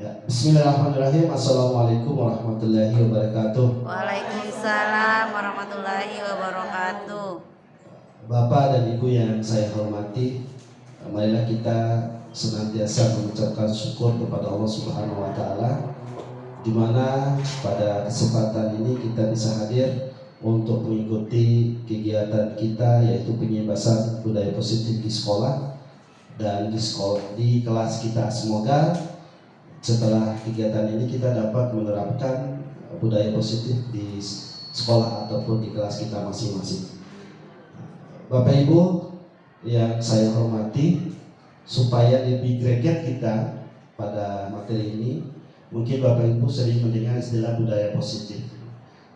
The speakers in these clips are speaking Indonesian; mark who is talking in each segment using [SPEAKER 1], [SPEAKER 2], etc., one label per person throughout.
[SPEAKER 1] Ya, Bismillahirrahmanirrahim. Assalamualaikum warahmatullahi wabarakatuh.
[SPEAKER 2] Waalaikumsalam warahmatullahi wabarakatuh.
[SPEAKER 1] Bapak dan Ibu yang saya hormati, marilah kita senantiasa mengucapkan syukur kepada Allah Subhanahu wa taala di mana pada kesempatan ini kita bisa hadir untuk mengikuti kegiatan kita yaitu penyebasan budaya positif di sekolah dan di sekolah di kelas kita. Semoga setelah kegiatan ini kita dapat menerapkan budaya positif di sekolah ataupun di kelas kita masing-masing. Bapak Ibu yang saya hormati, supaya lebih greget kita pada materi ini, mungkin Bapak Ibu sering mendengar istilah budaya positif.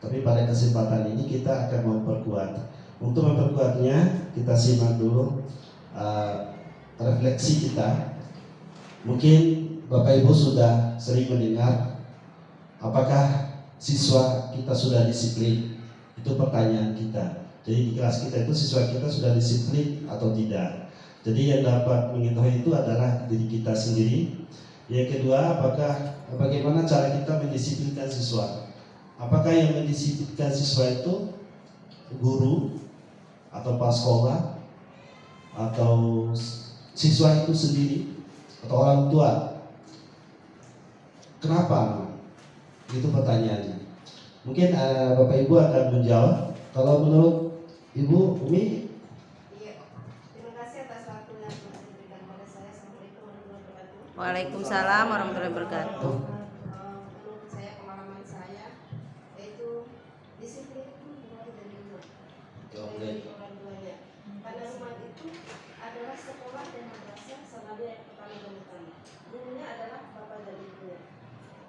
[SPEAKER 1] Tapi pada kesempatan ini kita akan memperkuat. Untuk memperkuatnya, kita simak dulu uh, refleksi kita. Mungkin Bapak Ibu sudah sering mendengar apakah siswa kita sudah disiplin? Itu pertanyaan kita. Jadi di kelas kita itu siswa kita sudah disiplin atau tidak? Jadi yang dapat mengetahui itu adalah diri kita sendiri. Yang kedua, apakah bagaimana cara kita mendisiplinkan siswa? Apakah yang mendisiplinkan siswa itu guru atau pas sekolah atau siswa itu sendiri atau orang tua Kenapa? Itu pertanyaannya. Mungkin uh, Bapak Ibu akan menjawab. Kalau menurut Ibu Umi?
[SPEAKER 3] Iya. Terima kasih atas waktu yang telah diberikan kepada saya. Assalamualaikum warahmatullahi wabarakatuh.
[SPEAKER 2] Waalaikumsalam warahmatullahi wabarakatuh.
[SPEAKER 3] Eh, Menurut saya pengalaman saya yaitu disiplin itu mulai dari rumah. Dari orang tuanya. Pada rumah itu adalah sekolah dan madrasah selalu yang pertama dan utama. Gurunya adalah bapak dan ibunya.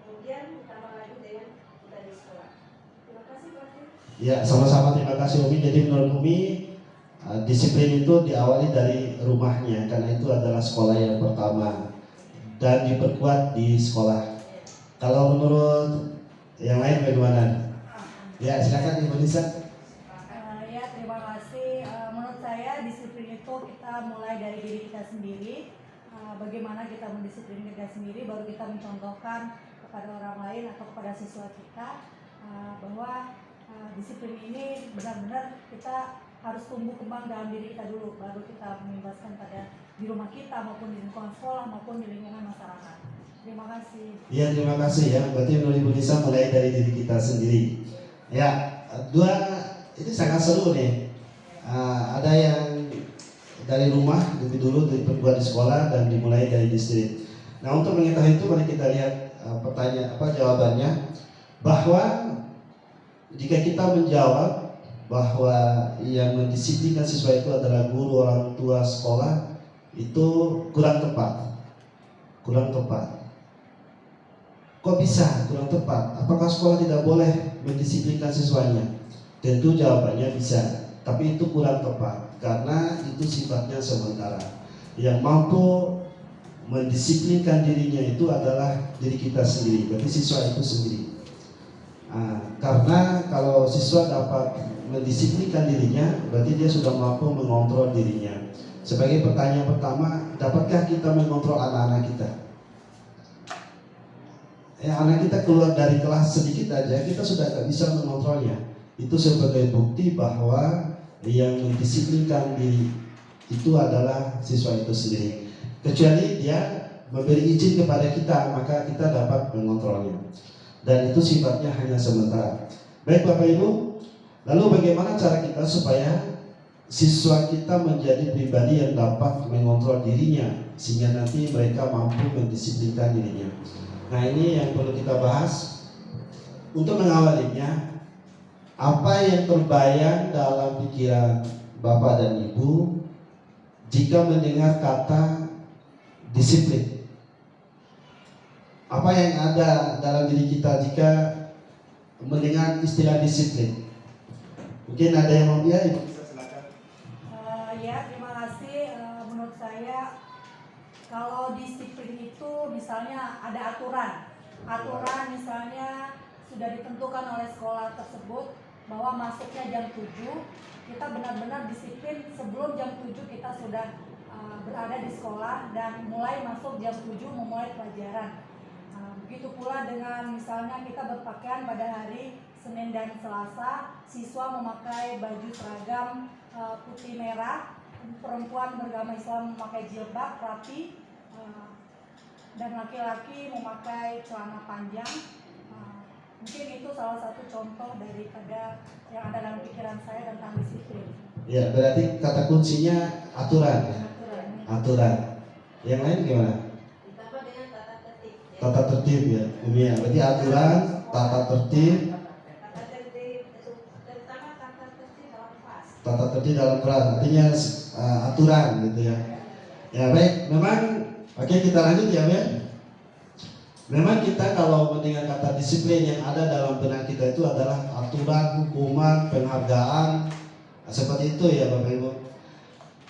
[SPEAKER 3] Kemudian ditambah lagi dengan kita di sekolah. Terima kasih Pak Fir.
[SPEAKER 1] Ya, sama-sama terima kasih Umi. Jadi menurut Umi uh, disiplin itu diawali dari rumahnya karena itu adalah sekolah yang pertama dan diperkuat di sekolah. Kalau menurut yang lain bagaimana? Ya, silakan Ibu Nisa.
[SPEAKER 4] Eh, ya terima kasih. Eh, menurut saya disiplin itu kita mulai dari diri kita sendiri. Eh, bagaimana kita mendisiplin kita sendiri, baru kita mencontohkan kepada orang lain atau kepada siswa kita eh, bahwa eh, disiplin ini benar-benar kita harus tumbuh kembang dalam diri kita dulu, baru kita mengimbaskan pada di rumah kita maupun di lingkungan sekolah maupun di lingkungan masyarakat. Terima kasih.
[SPEAKER 1] Ya, terima kasih ya. Berarti menurut Ibu Nisa mulai dari diri kita sendiri. Ya, dua itu sangat seru nih. Uh, ada yang dari rumah lebih dulu diperkuat di sekolah dan dimulai dari distrik. Nah untuk mengetahui itu mari kita lihat uh, pertanyaan apa jawabannya bahwa jika kita menjawab bahwa yang mendisiplinkan siswa itu adalah guru orang tua sekolah itu kurang tepat. Kurang tepat. Kok bisa kurang tepat? Apakah sekolah tidak boleh mendisiplinkan siswanya? Tentu jawabannya bisa tapi itu kurang tepat karena itu sifatnya sementara. Yang mampu mendisiplinkan dirinya itu adalah diri kita sendiri berarti siswa itu sendiri nah, karena kalau siswa dapat mendisiplinkan dirinya berarti dia sudah mampu mengontrol dirinya. Sebagai pertanyaan pertama dapatkah kita mengontrol anak-anak kita? Ya anak kita keluar dari kelas sedikit aja kita sudah tidak bisa mengontrolnya. Itu sebagai bukti bahwa yang mendisiplinkan diri itu adalah siswa itu sendiri. Kecuali dia memberi izin kepada kita maka kita dapat mengontrolnya dan itu sifatnya hanya sementara. Baik Bapak Ibu lalu bagaimana cara kita supaya siswa kita menjadi pribadi yang dapat mengontrol dirinya sehingga nanti mereka mampu mendisiplinkan dirinya? Nah ini yang perlu kita bahas. Untuk mengawalinya apa yang terbayang dalam pikiran Bapak dan Ibu jika mendengar kata disiplin? Apa yang ada dalam diri kita jika mendengar istilah disiplin? Mungkin ada yang mau ya, Ibu bisa silakan.
[SPEAKER 4] Eh, ya, terima kasih. Eh, menurut saya, kalau disiplin itu misalnya ada aturan, aturan misalnya sudah ditentukan oleh sekolah tersebut bahwa masuknya jam 7, kita benar-benar disiplin sebelum jam 7 kita sudah eh, berada di sekolah dan mulai masuk jam 7 memulai pelajaran. Begitu pula dengan misalnya kita berpakaian pada hari Senin dan Selasa, siswa memakai baju seragam uh, putih merah, perempuan beragama Islam memakai jilbab rapi, uh, dan laki-laki memakai celana panjang. Uh, mungkin itu salah satu contoh daripada yang ada dalam pikiran saya tentang disiplin.
[SPEAKER 1] Ya, berarti kata kuncinya aturan.
[SPEAKER 4] Aturan.
[SPEAKER 1] Aturan. Yang lain gimana?
[SPEAKER 3] Ditambah dengan tata tertib. ya.
[SPEAKER 1] Tata tertib ya, Umi ya. Berarti aturan, tata tertib,
[SPEAKER 3] Tata tertib, dalam kelas.
[SPEAKER 1] Artinya uh, aturan gitu ya. Ya baik, memang oke kita lanjut ya, Ben. Memang kita kalau mendengar kata disiplin yang ada dalam benak kita itu adalah aturan, hukuman, penghargaan, Nah, seperti itu ya Bapak Ibu.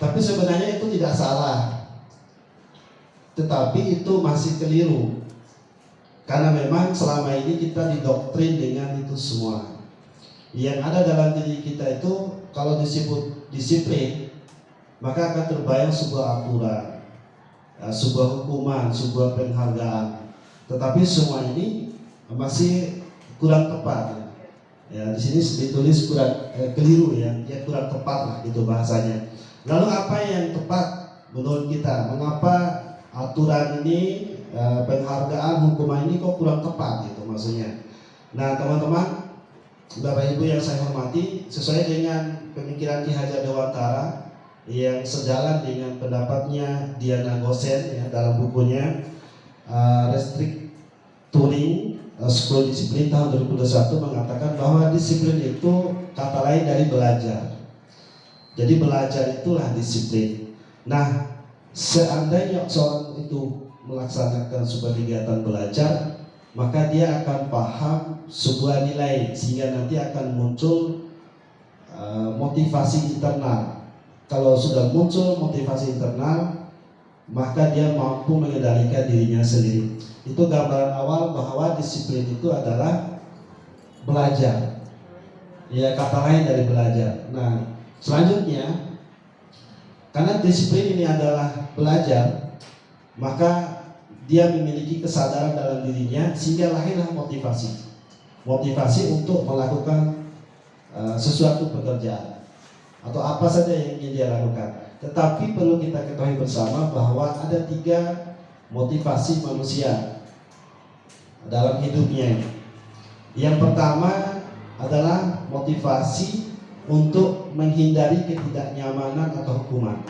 [SPEAKER 1] Tapi sebenarnya itu tidak salah. Tetapi itu masih keliru. Karena memang selama ini kita didoktrin dengan itu semua. Yang ada dalam diri kita itu kalau disebut disiplin, maka akan terbayang sebuah aturan, ya, sebuah hukuman, sebuah penghargaan. Tetapi semua ini masih kurang tepat. Ya, di sini ditulis kurang eh, keliru ya, ya kurang tepat lah gitu bahasanya. Lalu apa yang tepat menurut kita? Mengapa aturan ini eh, penghargaan hukuman ini kok kurang tepat gitu maksudnya? Nah teman-teman, Bapak Ibu yang saya hormati, sesuai dengan pemikiran Ki Hajar Dewantara yang sejalan dengan pendapatnya Diana Gosen ya, dalam bukunya uh, Restricturing uh, School Discipline tahun 2021 mengatakan bahwa disiplin itu kata lain dari belajar. Jadi belajar itulah disiplin. Nah, seandainya seorang itu melaksanakan sebuah kegiatan belajar, maka dia akan paham sebuah nilai sehingga nanti akan muncul uh, motivasi internal. Kalau sudah muncul motivasi internal, maka dia mampu mengendalikan dirinya sendiri. Itu gambaran awal bahwa disiplin itu adalah belajar. Ya kata lain dari belajar. Nah, selanjutnya karena disiplin ini adalah belajar, maka dia memiliki kesadaran dalam dirinya sehingga lahirlah motivasi. Motivasi untuk melakukan uh, sesuatu pekerjaan atau apa saja yang ingin dia lakukan. Tetapi perlu kita ketahui bersama bahwa ada tiga motivasi manusia dalam hidupnya. Yang pertama adalah motivasi untuk menghindari ketidaknyamanan atau hukuman.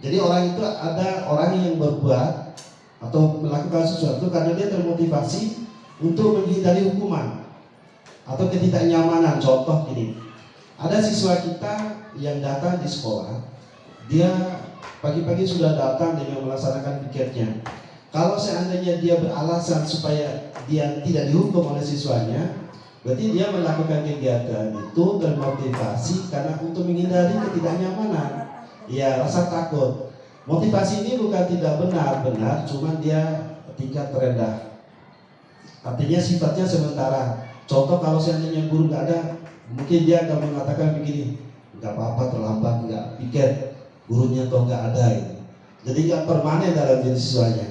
[SPEAKER 1] Jadi orang itu ada orang yang berbuat atau melakukan sesuatu karena dia termotivasi untuk menghindari hukuman atau ketidaknyamanan. Contoh gini, ada siswa kita yang datang di sekolah, dia pagi-pagi sudah datang dengan melaksanakan pikirnya. Kalau seandainya dia beralasan supaya dia tidak dihukum oleh siswanya, berarti dia melakukan kegiatan itu termotivasi karena untuk menghindari ketidaknyamanan. Ya, rasa takut. Motivasi ini bukan tidak benar, benar, cuman dia tingkat terendah. Artinya sifatnya sementara. Contoh kalau seandainya guru nggak ada, mungkin dia akan mengatakan begini, nggak apa-apa terlambat, nggak pikir gurunya atau nggak ada gitu. Jadi nggak permanen dalam diri siswanya.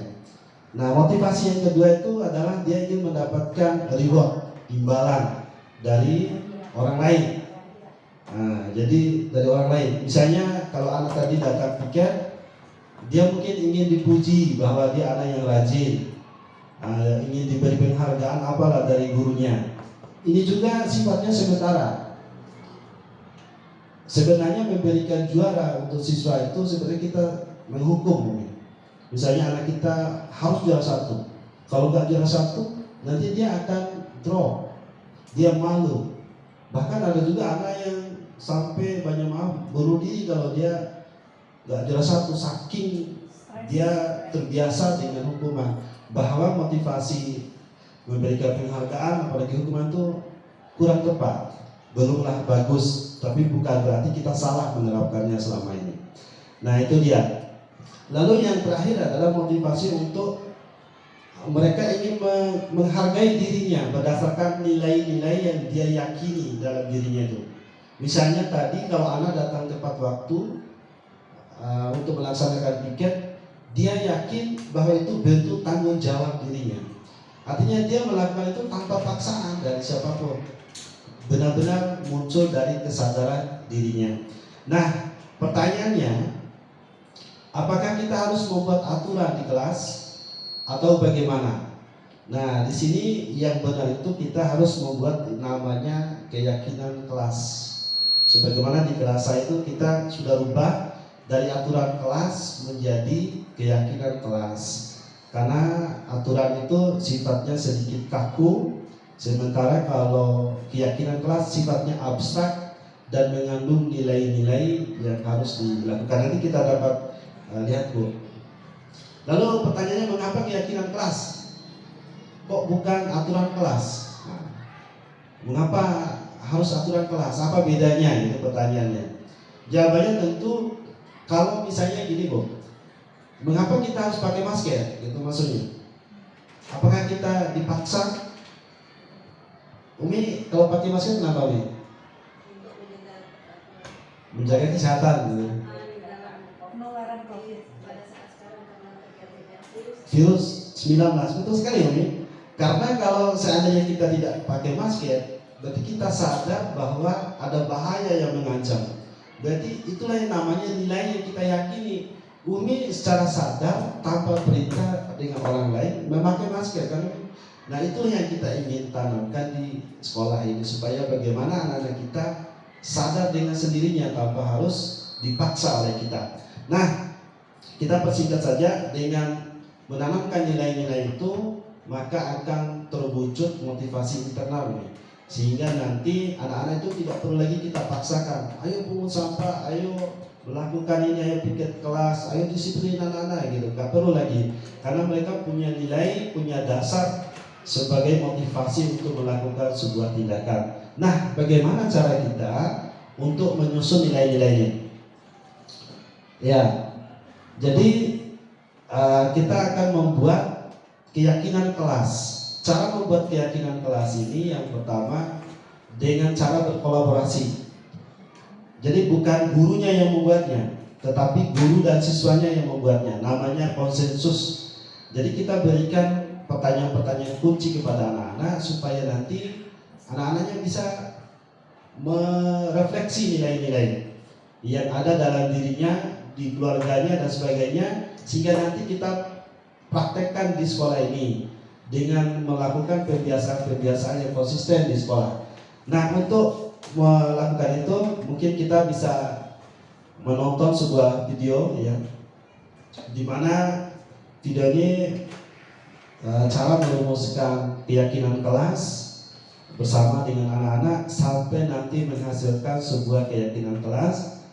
[SPEAKER 1] Nah motivasi yang kedua itu adalah dia ingin mendapatkan reward, imbalan dari orang lain. Nah, jadi dari orang lain. Misalnya kalau anak tadi datang pikir, dia mungkin ingin dipuji bahwa dia anak yang rajin, uh, ingin diberi penghargaan apalah dari gurunya. Ini juga sifatnya sementara. Sebenarnya memberikan juara untuk siswa itu sebenarnya kita menghukum. Misalnya anak kita harus juara satu. Kalau nggak juara satu, nanti dia akan drop. Dia malu. Bahkan ada juga anak yang sampai banyak maaf bunuh diri kalau dia nggak juara satu saking dia terbiasa dengan hukuman. Bahwa motivasi memberikan penghargaan apalagi hukuman itu kurang tepat. Belumlah bagus tapi bukan berarti kita salah menerapkannya selama ini. Nah itu dia. Lalu yang terakhir adalah motivasi untuk mereka ingin menghargai dirinya berdasarkan nilai-nilai yang dia yakini dalam dirinya itu. Misalnya tadi kalau anak datang tepat waktu uh, untuk melaksanakan piket dia yakin bahwa itu bentuk tanggung jawab dirinya. Artinya dia melakukan itu tanpa paksaan dari siapa pun. Benar-benar muncul dari kesadaran dirinya. Nah, pertanyaannya, apakah kita harus membuat aturan di kelas atau bagaimana? Nah, di sini yang benar itu kita harus membuat namanya keyakinan kelas. Sebagaimana di kelas itu kita sudah rubah dari aturan kelas menjadi keyakinan kelas. Karena aturan itu sifatnya sedikit kaku, sementara kalau keyakinan kelas sifatnya abstrak dan mengandung nilai-nilai yang harus dilakukan. Nanti kita dapat uh, lihat Bu. Lalu pertanyaannya mengapa keyakinan kelas? Kok bukan aturan kelas? Mengapa harus aturan kelas? Apa bedanya? Itu pertanyaannya. Jawabannya tentu kalau misalnya gini Bu, Mengapa kita harus pakai masker? Itu maksudnya. Apakah kita dipaksa? Umi kalau pakai masker kenapa Umi? Menjaga kesehatan. Gitu.
[SPEAKER 3] Virus
[SPEAKER 1] 19 betul sekali Umi. Karena kalau seandainya kita tidak pakai masker, berarti kita sadar bahwa ada bahaya yang mengancam. Berarti itulah yang namanya nilai yang kita yakini Umi secara sadar tanpa perintah dengan orang lain memakai masker kan Nah itu yang kita ingin tanamkan di sekolah ini supaya bagaimana anak-anak kita sadar dengan sendirinya tanpa harus dipaksa oleh kita. Nah kita persingkat saja dengan menanamkan nilai-nilai itu maka akan terwujud motivasi internal nih. Sehingga nanti anak-anak itu tidak perlu lagi kita paksakan. Ayo pungut sampah ayo melakukan ini ayo piket kelas ayo disiplin anak-anak gitu. Nggak perlu lagi. Karena mereka punya nilai punya dasar sebagai motivasi untuk melakukan sebuah tindakan. Nah bagaimana cara kita untuk menyusun nilai-nilainya? Ya jadi uh, kita akan membuat keyakinan kelas cara membuat keyakinan kelas ini yang pertama dengan cara berkolaborasi jadi bukan gurunya yang membuatnya, tetapi guru dan siswanya yang membuatnya. Namanya konsensus. Jadi kita berikan pertanyaan-pertanyaan kunci kepada anak-anak supaya nanti anak-anaknya bisa merefleksi nilai-nilai yang ada dalam dirinya, di keluarganya dan sebagainya sehingga nanti kita praktekkan di sekolah ini dengan melakukan kebiasaan-kebiasaan yang konsisten di sekolah. Nah, untuk melakukan itu mungkin kita bisa menonton sebuah video ya di mana ini uh, cara merumuskan keyakinan kelas bersama dengan anak-anak sampai nanti menghasilkan sebuah keyakinan kelas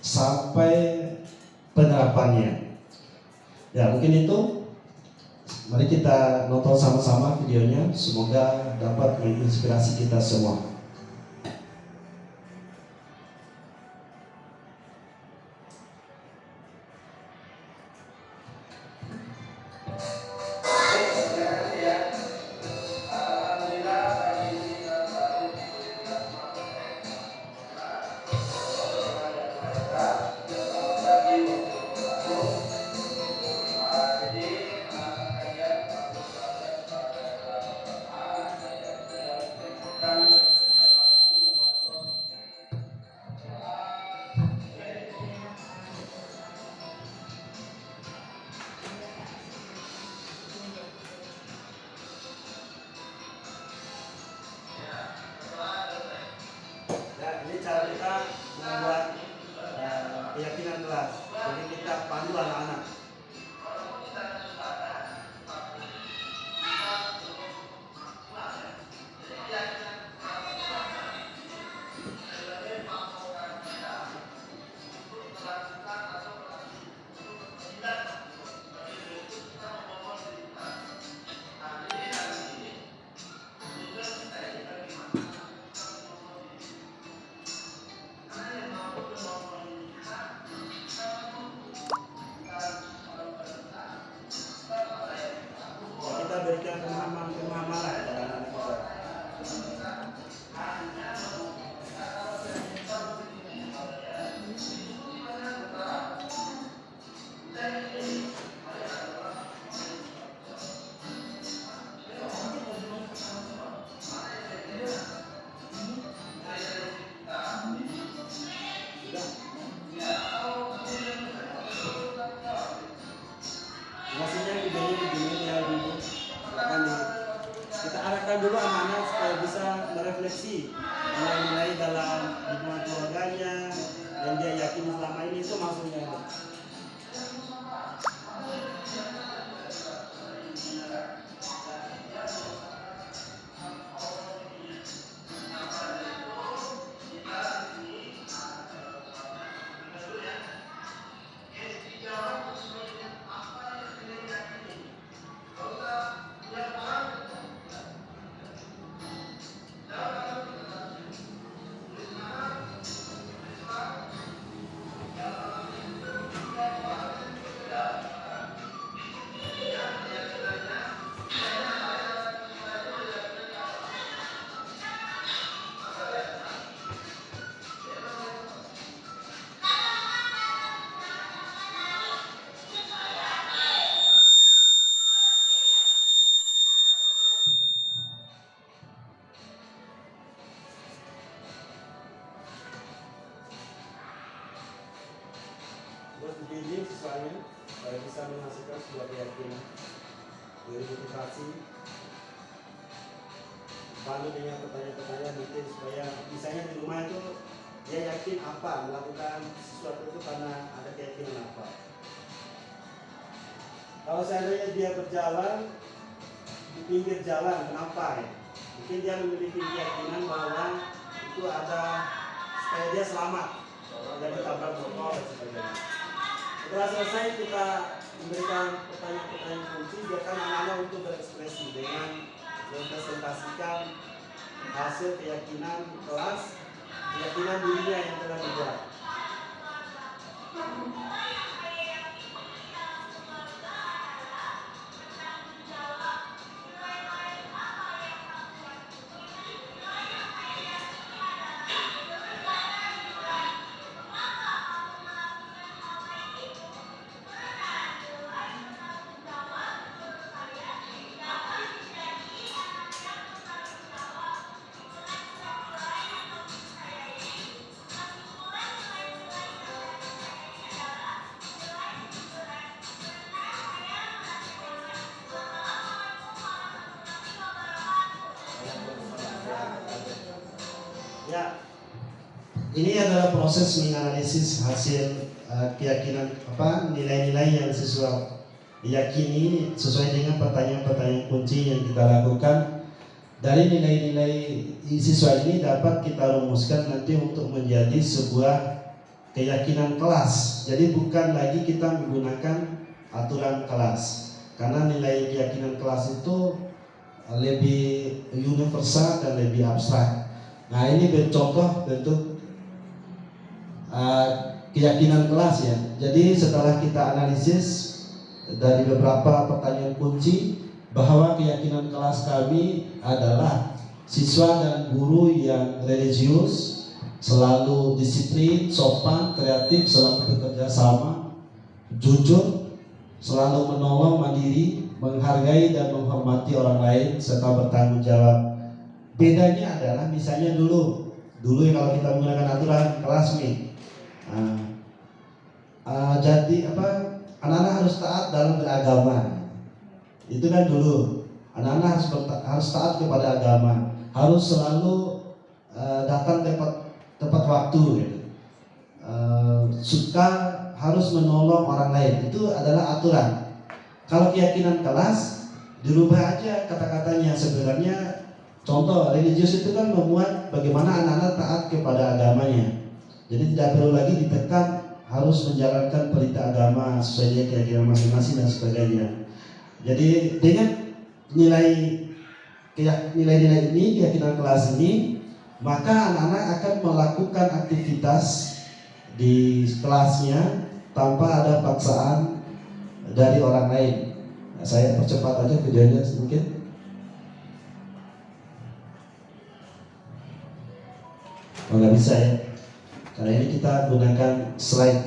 [SPEAKER 1] sampai penerapannya ya mungkin itu mari kita nonton sama-sama videonya. Semoga dapat menginspirasi kita semua
[SPEAKER 5] bantu dengan pertanyaan-pertanyaan mungkin supaya misalnya di rumah itu dia yakin apa melakukan sesuatu itu karena ada keyakinan apa. Kalau seandainya dia berjalan di pinggir jalan kenapa ya? Mungkin dia memiliki keyakinan bahwa itu ada supaya dia selamat. Dari tabrak motor dan sebagainya. Setelah selesai kita memberikan pertanyaan-pertanyaan kunci biarkan anak-anak untuk berekspresi dengan mempresentasikan hasil keyakinan kelas keyakinan dirinya yang telah dibuat
[SPEAKER 1] Ini adalah proses menganalisis hasil uh, keyakinan apa nilai-nilai yang siswa yakini sesuai dengan pertanyaan-pertanyaan kunci yang kita lakukan. Dari nilai-nilai siswa ini dapat kita rumuskan nanti untuk menjadi sebuah keyakinan kelas. Jadi bukan lagi kita menggunakan aturan kelas. Karena nilai keyakinan kelas itu uh, lebih universal dan lebih abstrak. Nah ini contoh bentuk uh, keyakinan kelas ya. Jadi setelah kita analisis dari beberapa pertanyaan kunci bahwa keyakinan kelas kami adalah siswa dan guru yang religius, selalu disiplin, sopan, kreatif, selalu bekerja sama, jujur, selalu menolong mandiri, menghargai dan menghormati orang lain serta bertanggung jawab. Bedanya adalah misalnya dulu. Dulu kalau kita menggunakan aturan kelas nih uh, uh, jadi apa? Anak-anak harus taat dalam beragama itu kan dulu. Anak-anak harus harus taat kepada agama. Harus selalu uh, datang tepat tepat waktu gitu. uh, suka harus menolong orang lain. Itu adalah aturan. Kalau keyakinan kelas dirubah aja kata-katanya. Sebenarnya Contoh, religius itu kan memuat bagaimana anak-anak taat kepada agamanya. Jadi tidak perlu lagi ditekan harus menjalankan perintah agama sesuai keyakinan masing-masing dan sebagainya. Jadi dengan nilai nilai-nilai ini keyakinan kelas ini maka anak-anak akan melakukan aktivitas di kelasnya tanpa ada paksaan dari orang lain. Saya percepat aja videonya sedikit. Oh nggak bisa ya, karena ini kita gunakan slide.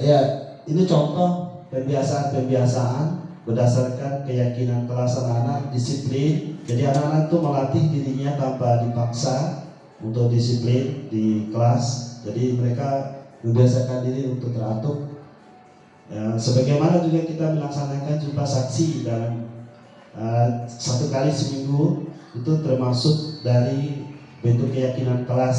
[SPEAKER 1] Ya, ini contoh pembiasaan-pembiasaan berdasarkan keyakinan kelas anak-anak disiplin. Jadi anak-anak itu melatih dirinya tanpa dipaksa untuk disiplin di kelas. Jadi mereka membiasakan diri untuk teratur. Ya, sebagaimana juga kita melaksanakan jumpa saksi dalam eh, satu kali seminggu itu termasuk dari bentuk keyakinan kelas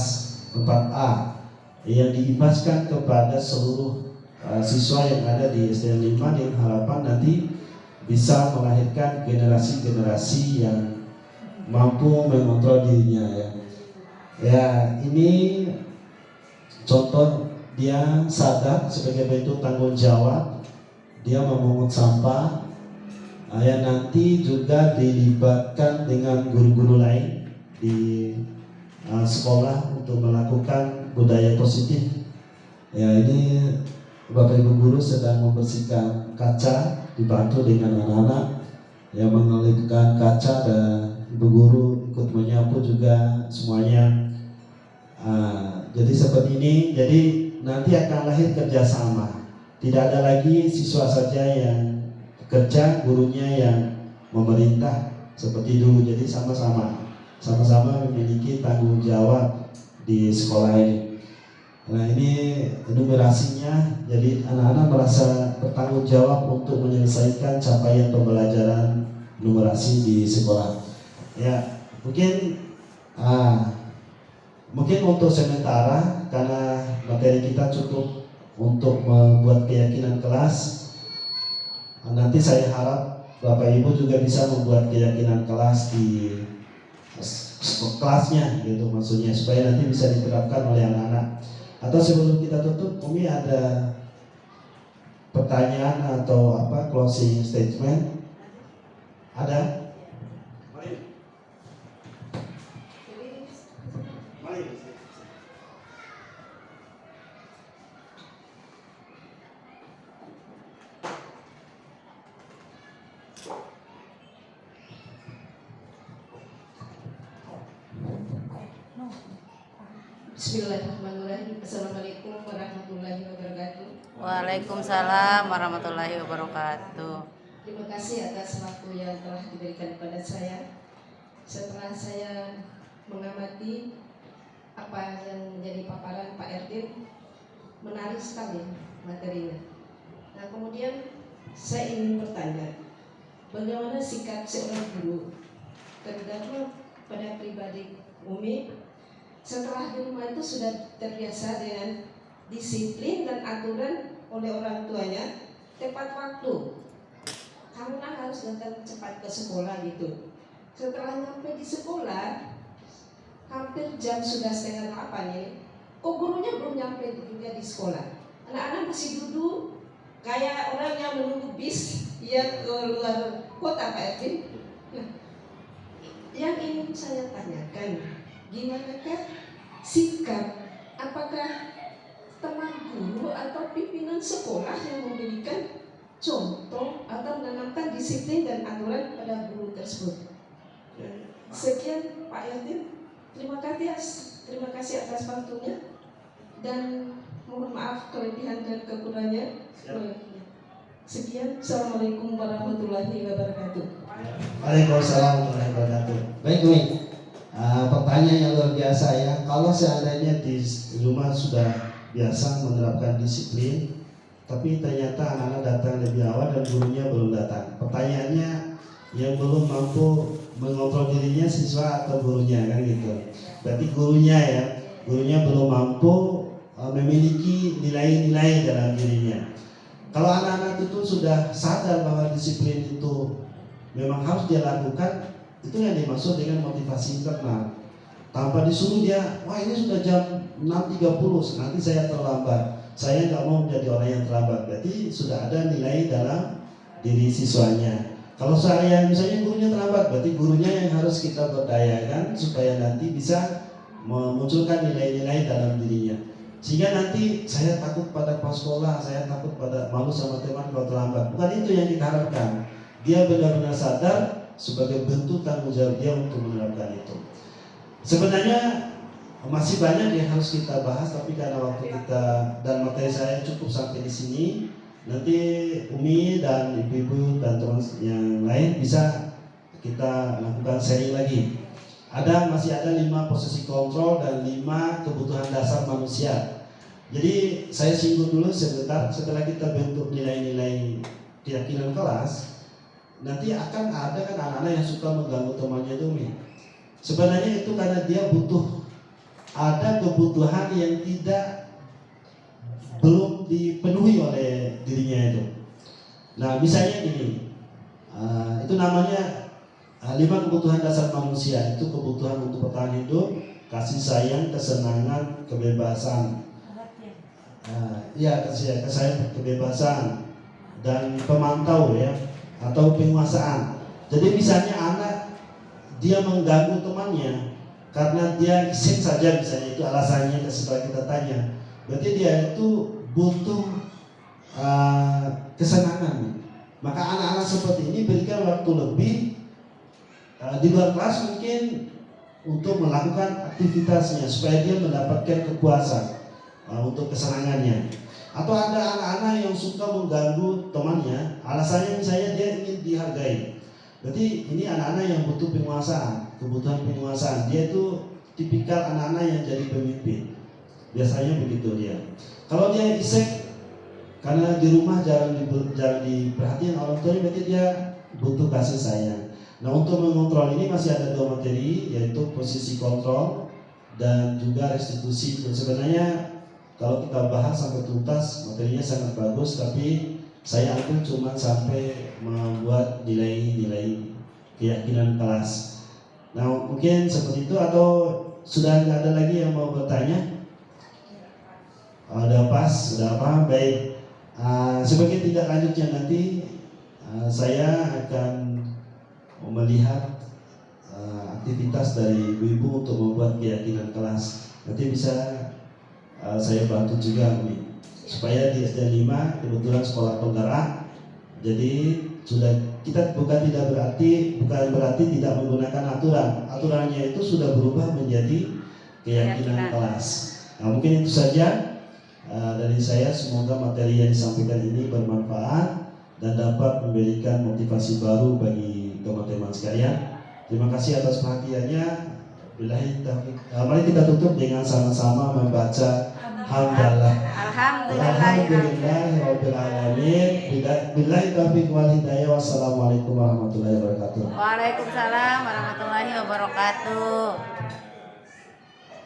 [SPEAKER 1] 4A yang diimbaskan kepada seluruh eh, siswa yang ada di SDN 5 dengan harapan nanti bisa melahirkan generasi-generasi yang mampu mengontrol dirinya ya. Ya, ini contoh dia sadar sebagai bentuk tanggung jawab dia memungut sampah yang nanti juga dilibatkan dengan guru-guru lain di uh, sekolah untuk melakukan budaya positif. Ya ini Bapak Ibu guru sedang membersihkan kaca dibantu dengan anak-anak yang mengelipkan kaca dan Ibu guru ikut menyapu juga semuanya. Uh, jadi seperti ini, jadi nanti akan lahir kerjasama. Tidak ada lagi siswa saja yang kerja gurunya yang memerintah seperti dulu jadi sama-sama sama-sama memiliki tanggung jawab di sekolah ini. Nah ini enumerasinya jadi anak-anak merasa bertanggung jawab untuk menyelesaikan capaian pembelajaran numerasi di sekolah. Ya mungkin ah, mungkin untuk sementara karena materi kita cukup untuk membuat keyakinan kelas nanti saya harap Bapak Ibu juga bisa membuat keyakinan kelas di kelasnya gitu maksudnya supaya nanti bisa diterapkan oleh anak-anak. Atau sebelum kita tutup Umi ada pertanyaan atau apa closing statement? Ada
[SPEAKER 3] wabarakatuh. Terima kasih atas waktu yang telah diberikan kepada saya. Setelah saya mengamati apa yang menjadi paparan Pak Erdin, menarik sekali materinya. Nah kemudian saya ingin bertanya, bagaimana sikap seorang guru, terutama pada pribadi Umi, setelah di rumah itu sudah terbiasa dengan disiplin dan aturan oleh orang tuanya tepat waktu. Kan harus datang cepat ke sekolah gitu. Setelah nyampe di sekolah hampir jam sudah setengah delapan ini kok gurunya belum nyampe juga di sekolah? Anak-anak masih duduk kayak orang yang menunggu bis yang ke luar kota Pak Erwin. Nah, yang ingin saya tanyakan gimana kan sikap? Apakah teman guru atau pimpinan sekolah yang memberikan contoh atau menanamkan disiplin dan aturan pada guru tersebut. Sekian Pak Yatin, terima kasih terima kasih atas waktunya dan mohon maaf kelebihan dan kekurangannya. Sekian, Assalamualaikum warahmatullahi wabarakatuh.
[SPEAKER 1] Waalaikumsalam warahmatullahi wabarakatuh. Baik, Umi. Uh, pertanyaan yang luar biasa ya. Kalau seandainya di rumah sudah biasa menerapkan disiplin, tapi ternyata anak-anak datang lebih awal dan gurunya belum datang. Pertanyaannya yang belum mampu mengontrol dirinya siswa atau gurunya kan gitu. Berarti gurunya ya, gurunya belum mampu uh, memiliki nilai-nilai dalam dirinya. Kalau anak-anak itu sudah sadar bahwa disiplin itu memang harus dia lakukan, itu yang dimaksud dengan motivasi internal. Tanpa disuruh dia, wah ini sudah jam 6.30, nanti saya terlambat. Saya nggak mau menjadi orang yang terlambat. Berarti sudah ada nilai dalam diri siswanya. Kalau saya misalnya gurunya terlambat, berarti gurunya yang harus kita berdayakan supaya nanti bisa memunculkan nilai-nilai dalam dirinya. Sehingga nanti saya takut pada pas sekolah, saya takut pada malu sama teman kalau terlambat. Bukan itu yang kita harapkan. Dia benar-benar sadar sebagai bentuk tanggung jawab dia untuk menerapkan itu. Sebenarnya masih banyak yang harus kita bahas, tapi karena waktu kita dan materi saya cukup sampai di sini, nanti Umi dan ibu-ibu dan teman yang lain bisa kita lakukan sharing lagi. Ada masih ada lima posisi kontrol dan lima kebutuhan dasar manusia. Jadi saya singgung dulu sebentar setelah kita bentuk nilai-nilai keyakinan kelas, nanti akan ada kan anak-anak yang suka mengganggu temannya itu Mi. Sebenarnya itu karena dia butuh ada kebutuhan yang tidak belum dipenuhi oleh dirinya itu. Nah, misalnya gini, uh, itu namanya uh, lima kebutuhan dasar manusia itu kebutuhan untuk bertahan hidup, kasih sayang, kesenangan, kebebasan, uh, ya kasih sayang, kebebasan, dan pemantau ya atau penguasaan. Jadi misalnya anak dia mengganggu temannya karena dia iseng saja misalnya itu alasannya setelah kita tanya. Berarti dia itu butuh uh, kesenangan. Maka anak-anak seperti ini berikan waktu lebih uh, di luar kelas mungkin untuk melakukan aktivitasnya supaya dia mendapatkan kepuasan uh, untuk kesenangannya. Atau ada anak-anak yang suka mengganggu temannya alasannya misalnya dia ingin dihargai berarti ini anak-anak yang butuh penguasaan kebutuhan penguasaan. Dia itu tipikal anak-anak yang jadi pemimpin. Biasanya begitu dia. Kalau dia isek karena di rumah jarang di, jarang diperhatikan orang tuanya berarti dia butuh kasih sayang. Nah untuk mengontrol ini masih ada dua materi yaitu posisi kontrol dan juga restitusi. Sebenarnya kalau kita bahas sampai tuntas materinya sangat bagus tapi saya ambil cuma sampai membuat nilai-nilai keyakinan kelas. Nah mungkin seperti itu atau sudah nggak ada lagi yang mau bertanya? Ada pas sudah apa baik. Uh, sebagai tidak lanjutnya nanti uh, saya akan melihat uh, aktivitas dari ibu-ibu untuk membuat keyakinan kelas. Nanti bisa uh, saya bantu juga supaya di SD 5 kebetulan sekolah penggerak jadi sudah kita bukan tidak berarti bukan berarti tidak menggunakan aturan. Aturannya itu sudah berubah menjadi
[SPEAKER 2] keyakinan
[SPEAKER 1] kelas. Nah mungkin itu saja. Uh, dari saya semoga materi yang disampaikan ini bermanfaat dan dapat memberikan motivasi baru bagi teman-teman sekalian. Terima kasih atas perhatiannya. Billahi taufiq. Uh, mari kita tutup dengan sama-sama membaca hamdalah Alhamdulillahirrahmanirrahim Billahi taufiq wal hidayah. Wassalamualaikum warahmatullahi wabarakatuh.
[SPEAKER 2] Waalaikumsalam warahmatullahi wabarakatuh.